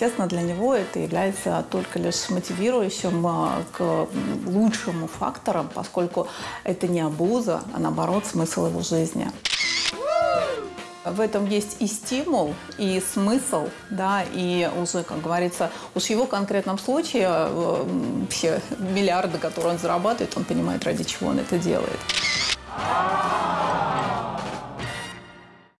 естественно, для него это является только лишь мотивирующим а, к лучшему фактором, поскольку это не обуза, а наоборот смысл его жизни. В этом есть и стимул, и смысл, да, и уже, как говорится, уж в его конкретном случае э, все миллиарды, которые он зарабатывает, он понимает, ради чего он это делает.